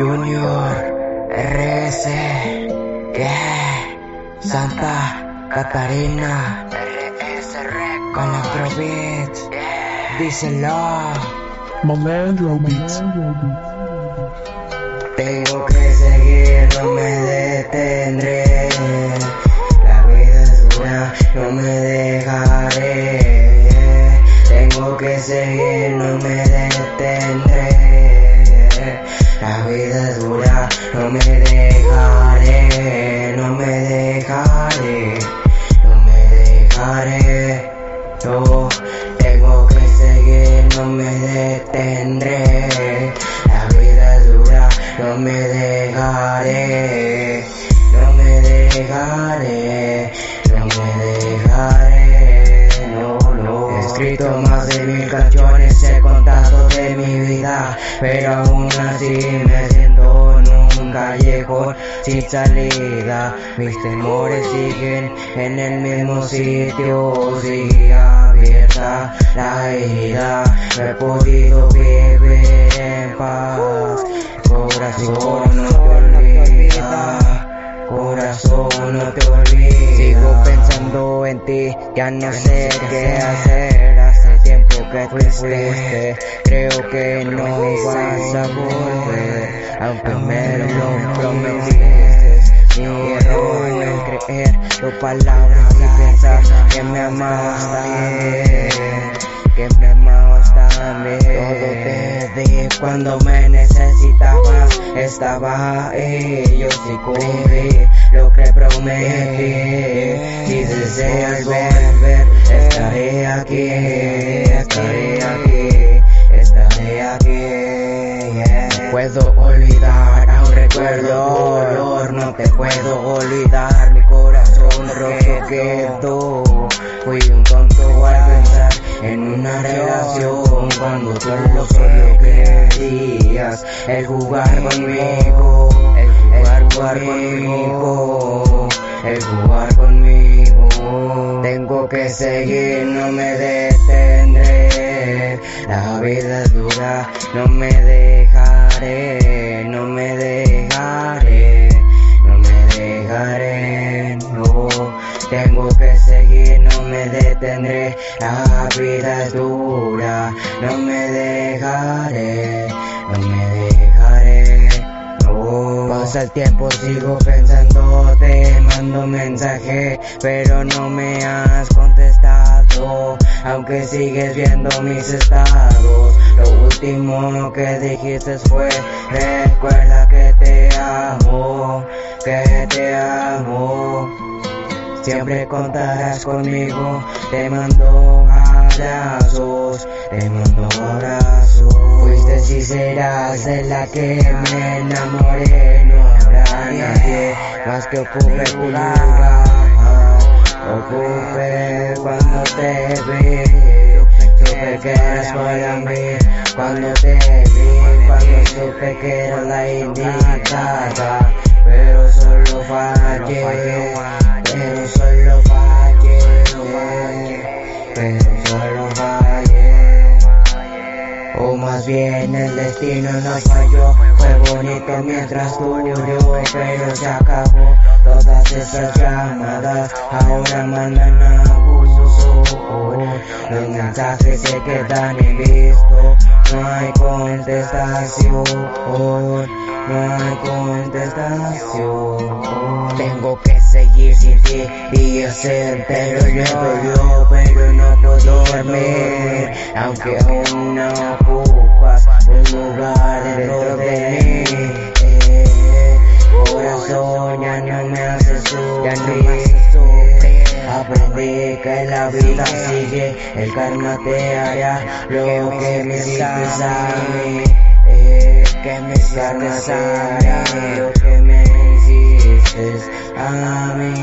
Junior, RS, yeah, Santa Catarina, RS con Afrobeat, díselo. Malandro Beats. Tengo que seguir, no me detendré. La vida es dura, no me dejaré. Tengo que seguir, no me detendré. La vida es dura, no me dejaré, no me dejaré, no me dejaré. No, tengo que seguir, no me detendré. La vida es dura, no me dejaré, no me dejaré, no me dejaré. No, no. He escrito más de mil canciones, he de mi vida, pero aún así me siento en un callejón sin salida. Mis temores siguen en el mismo sitio, sigue abierta la herida. No he podido vivir en paz. Corazón, no te olvida. Corazón, no te olvides. Sigo pensando en ti, ya no sé qué hacer. Te creo que no vas a volver. Aunque me lo prometiste, mi error en creer tus palabras y pensar que me amabas también. Que me amabas también. Todo te di cuando me necesitabas. Estaba ahí, yo sí cumplí lo que prometí. Si deseas volver, estaré aquí, no te puedo olvidar. Mi corazón roto quedó. Fui un tonto al pensar en una relación cuando solo solo querías el jugar conmigo, el jugar conmigo, el jugar conmigo. Tengo que seguir, no me detendré. La vida es dura, no me dejaré, La vida es dura, no me dejaré, no me dejaré. No. Pasa el tiempo, sigo pensando, te mando mensaje, pero no me has contestado. Aunque sigues viendo mis estados, lo último que dijiste fue: Recuerda que te amo, que te amo. Siempre contarás conmigo, te mando abrazos, te mando abrazos. Fuiste y serás de la que me enamoré, no habrá nadie más que ocupe tu lugar. Ocupe cuando te vi, supe que eras para mí. Cuando te vi, supe que era la indicada, pero solo fallé. Pero solo fallé, pero solo fallé. O más bien el destino nos falló. Fue bonito mientras duró, pero se acabó. Todas esas llamadas ahora mandan abuso. Los mensajes se quedan en visto. No hay contestación, no hay contestación. Tengo que seguir sin ti y hacer, pero yo pero no puedo dormir. Aunque aún no ocupas un lugar que la vida sigue, el karma te hará lo que me hiciste a mí. Eh, que me karma te hará lo que me hiciste a mí.